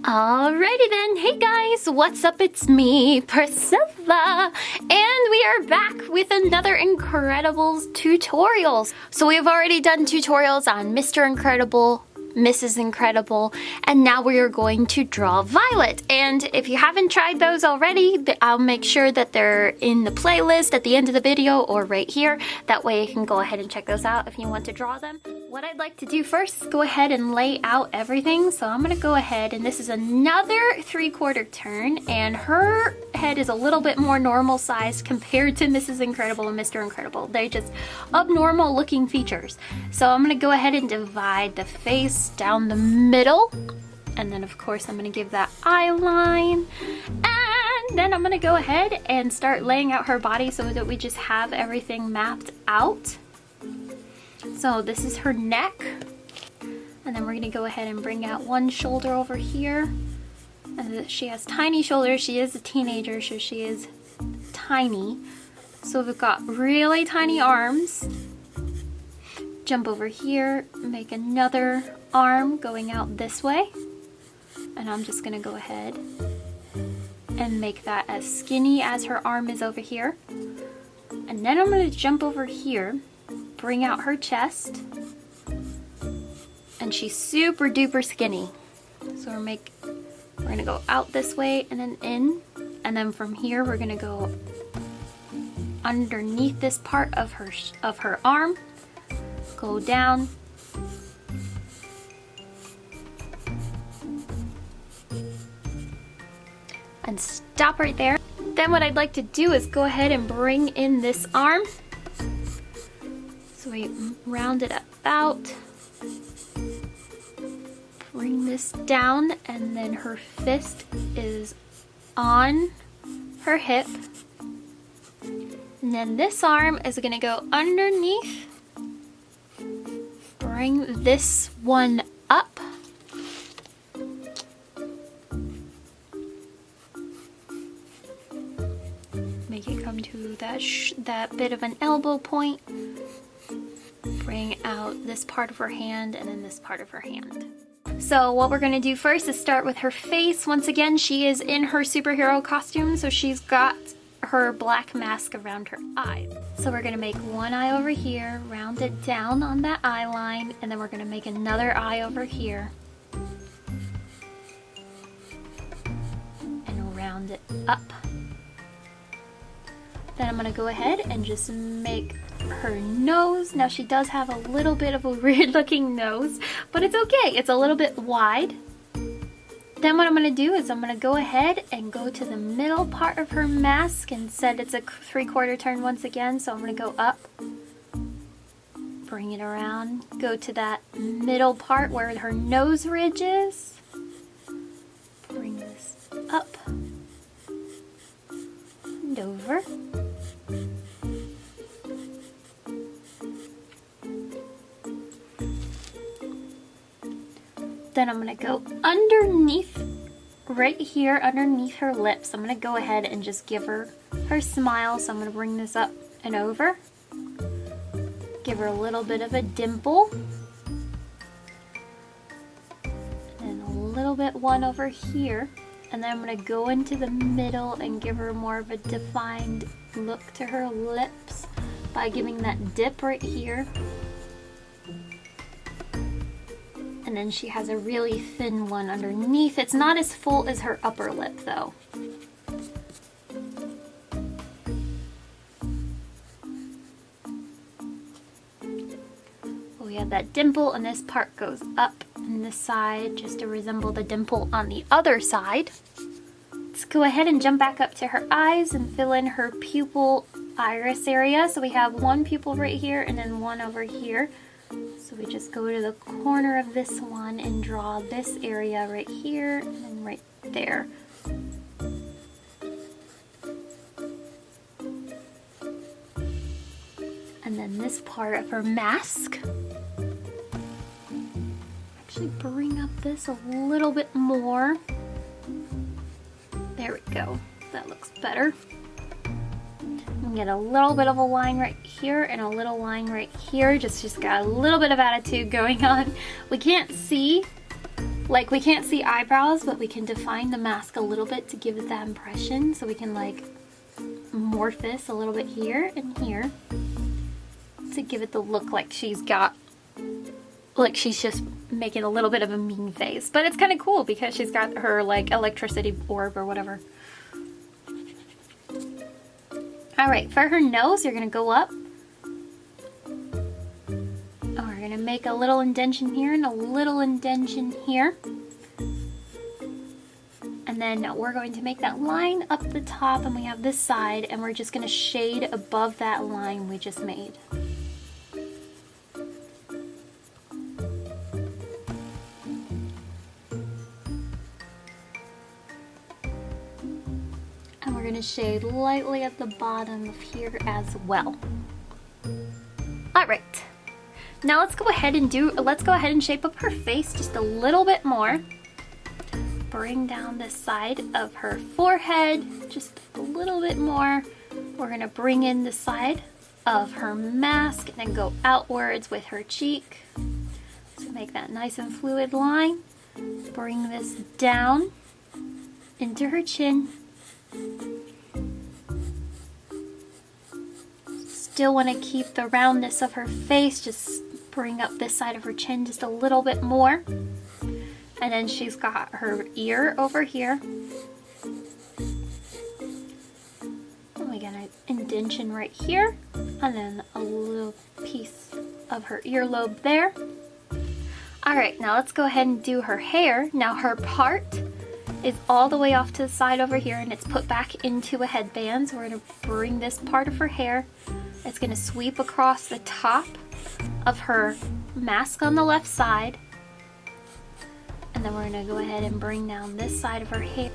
Alrighty then, hey guys, what's up? It's me, Priscilla, and we are back with another Incredibles tutorials. So we've already done tutorials on Mr. Incredible, Mrs. Incredible, and now we are going to draw Violet. And if you haven't tried those already, I'll make sure that they're in the playlist at the end of the video or right here. That way you can go ahead and check those out if you want to draw them. What I'd like to do first is go ahead and lay out everything. So I'm gonna go ahead and this is another three quarter turn and her head is a little bit more normal size compared to Mrs. Incredible and Mr. Incredible. They're just abnormal looking features. So I'm gonna go ahead and divide the face down the middle. And then of course I'm gonna give that eye line. And then I'm gonna go ahead and start laying out her body so that we just have everything mapped out. So this is her neck. And then we're gonna go ahead and bring out one shoulder over here. And she has tiny shoulders. She is a teenager, so she is tiny. So we've got really tiny arms. Jump over here, make another arm going out this way. And I'm just gonna go ahead and make that as skinny as her arm is over here. And then I'm gonna jump over here bring out her chest. And she's super duper skinny. So we're make we're gonna go out this way and then in. And then from here we're gonna go underneath this part of her of her arm. Go down. And stop right there. Then what I'd like to do is go ahead and bring in this arm so we round it about, bring this down, and then her fist is on her hip. And then this arm is gonna go underneath, bring this one to that bit of an elbow point bring out this part of her hand and then this part of her hand. So what we're to do first is start with her face. Once again, she is in her superhero costume, so she's got her black mask around her eyes. So we're to make one eye over here, round it down on that eye line, and then we're to make another eye over here. And round it up. Then I'm going to go ahead and just make her nose. Now she does have a little bit of a weird looking nose, but it's okay. It's a little bit wide. Then what I'm going to do is I'm going to go ahead and go to the middle part of her mask and said it's a three quarter turn once again. So I'm to go up, bring it around, go to that middle part where her nose ridge is. Bring this up and over. Then I'm gonna go underneath, right here underneath her lips. I'm gonna go ahead and just give her her smile. So I'm gonna bring this up and over. Give her a little bit of a dimple. And a little bit one over here. And then I'm gonna go into the middle and give her more of a defined look to her lips by giving that dip right here. And then she has a really thin one underneath. It's not as full as her upper lip though. we have that dimple and this part goes up in this side just to resemble the dimple on the other side. Let's go ahead and jump back up to her eyes and fill in her pupil iris area. So we have one pupil right here and then one over here. So we just go to the corner of this one and draw this area right here and right there. And then this part of her mask. Actually bring up this a little bit more. There we go. That looks better get a little bit of a line right here and a little line right here. Just, just got a little bit of attitude going on. We can't see Like we can't see eyebrows, but we can define the mask a little bit to give it that impression. So we can like morph this a little bit here and here to give it the look like she's got, like she's just making a little bit of a mean face. But it's kind of cool because she's got her like electricity orb or whatever. All right, for her nose, you're gonna go up. Oh, we're gonna make a little indention here and a little indention here. And then we're going to make that line up the top and we have this side and we're just gonna shade above that line we just made. Shade lightly at the bottom of here as well. All right, now let's go ahead and do, let's go ahead and shape up her face just a little bit more bring down the side of her forehead just a little bit more. We're gonna bring in the side of her mask and then go outwards with her cheek. So make that nice and fluid line. Bring this down into her chin. Still want to keep the roundness of her face, just bring up this side of her chin just a little bit more. And then she's got her ear over here. And we got an indention right here. And then a little piece of her earlobe there. All right, now let's go ahead and do her hair. Now her part is all the way off to the side over here and it's put back into a headband. So we're gonna bring this part of her hair. It's gonna sweep across the top of her mask on the left side and then we're gonna go ahead and bring down this side of her hair.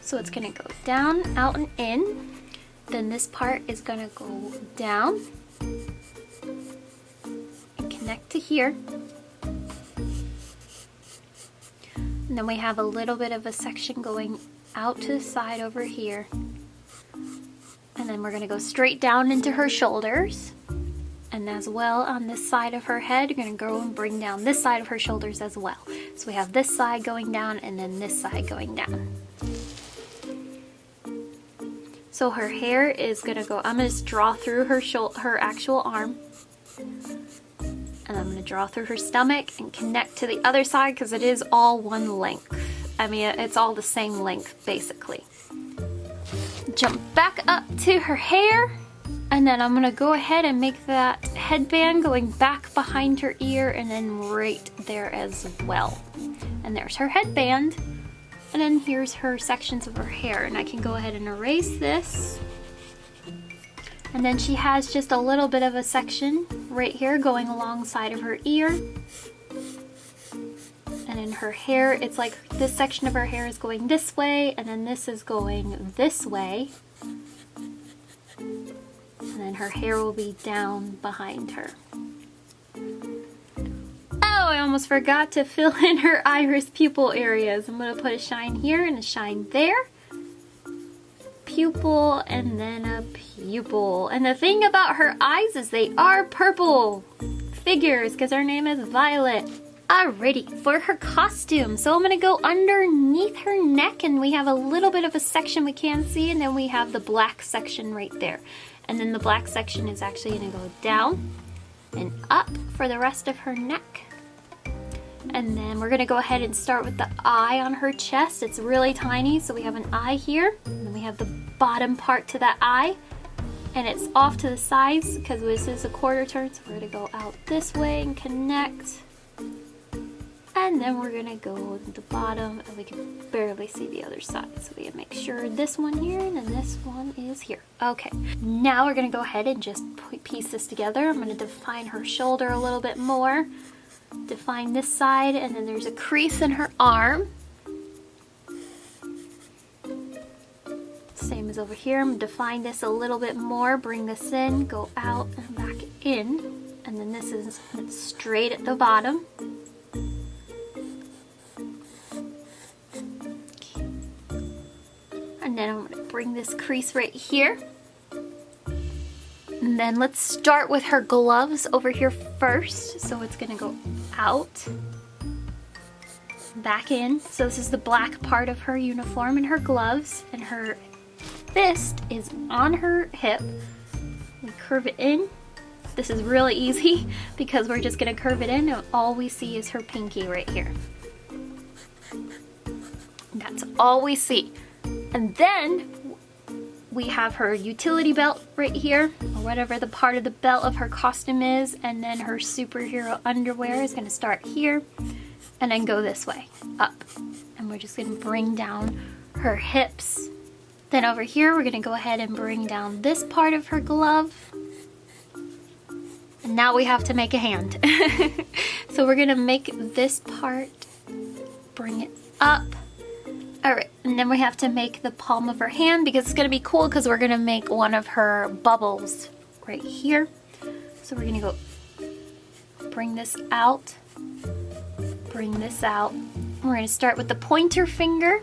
So it's gonna go down, out, and in. Then this part is gonna go down and connect to here. And then we have a little bit of a section going out to the side over here. Then we're gonna go straight down into her shoulders. And as well on this side of her head, you're gonna go and bring down this side of her shoulders as well. So we have this side going down and then this side going down. So her hair is gonna go, I'm gonna just draw through her her actual arm. And I'm gonna draw through her stomach and connect to the other side because it is all one length. I mean, it's all the same length basically. Jump back up to her hair and then I'm gonna go ahead and make that headband going back behind her ear and then right there as well. And there's her headband. And then here's her sections of her hair. And I can go ahead and erase this. And then she has just a little bit of a section right here going alongside of her ear. In her hair, it's like this section of her hair is going this way, and then this is going this way and then her hair will be down behind her. Oh, I almost forgot to fill in her iris pupil areas. I'm going to put a shine here and a shine there. Pupil and then a pupil. And the thing about her eyes is they are purple figures because her name is Violet. Alrighty, for her costume, so I'm gonna go underneath her neck and we have a little bit of a section we can see and then we have the black section right there. And then the black section is actually gonna go down and up for the rest of her neck. And then we're gonna go ahead and start with the eye on her chest. It's really tiny, so we have an eye here. And then we have the bottom part to that eye. And it's off to the sides because this is a quarter turn, so we're gonna go out this way and connect. And then we're gonna go to the bottom and we can barely see the other side. So we make sure this one here and then this one is here. Okay, now we're gonna go ahead and just piece this together. I'm gonna define her shoulder a little bit more. Define this side and then there's a crease in her arm. Same as over here, I'm gonna define this a little bit more, bring this in, go out and back in. And then this is straight at the bottom. And then I'm gonna bring this crease right here. And then let's start with her gloves over here first. So it's gonna go out back in. So this is the black part of her uniform and her gloves and her fist is on her hip. We curve it in. This is really easy because we're just gonna curve it in and all we see is her pinky right here. That's all we see. And then we have her utility belt right here, or whatever the part of the belt of her costume is, and then her superhero underwear is gonna start here, and then go this way, up. And we're just gonna bring down her hips. Then over here, we're gonna go ahead and bring down this part of her glove. And now we have to make a hand. so we're gonna make this part, bring it up, all right, and then we have to make the palm of her hand because it's gonna be cool because we're gonna make one of her bubbles right here. So we're gonna go bring this out, bring this out. We're gonna start with the pointer finger,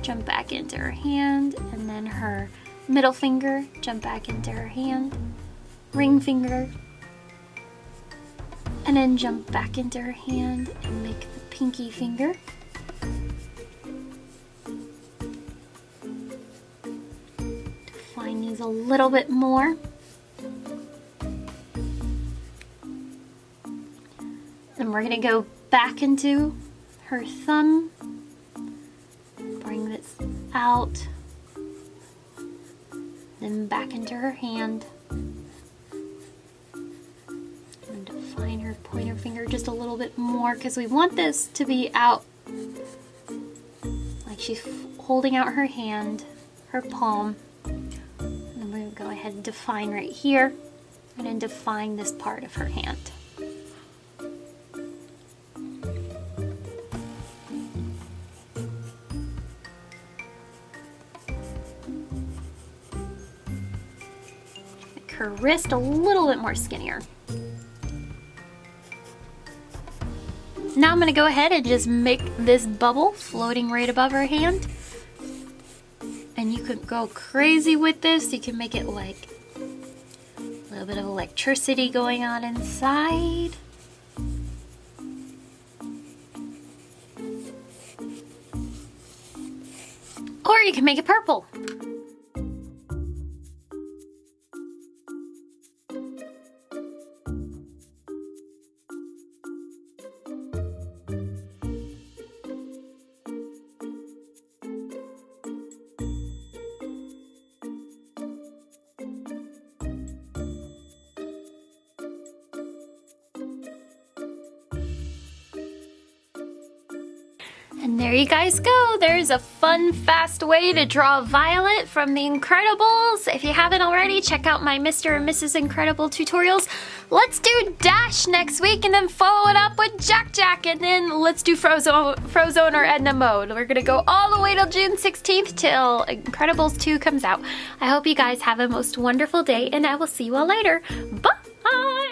jump back into her hand, and then her middle finger, jump back into her hand, ring finger, and then jump back into her hand and make the pinky finger. A little bit more. Then we're gonna go back into her thumb, bring this out, then back into her hand. And define her pointer finger just a little bit more because we want this to be out like she's holding out her hand, her palm and define right here and then define this part of her hand. Make her wrist a little bit more skinnier. Now I'm going to go ahead and just make this bubble floating right above her hand and you could go crazy with this. You can make it like a little bit of electricity going on inside. Or you can make it purple. And there you guys go. There's a fun, fast way to draw Violet from The Incredibles. If you haven't already, check out my Mr. and Mrs. Incredible tutorials. Let's do Dash next week and then follow it up with Jack Jack and then let's do Frozone, Frozone or Edna Mode. We're gonna go all the way till June 16th till Incredibles 2 comes out. I hope you guys have a most wonderful day and I will see you all later. Bye!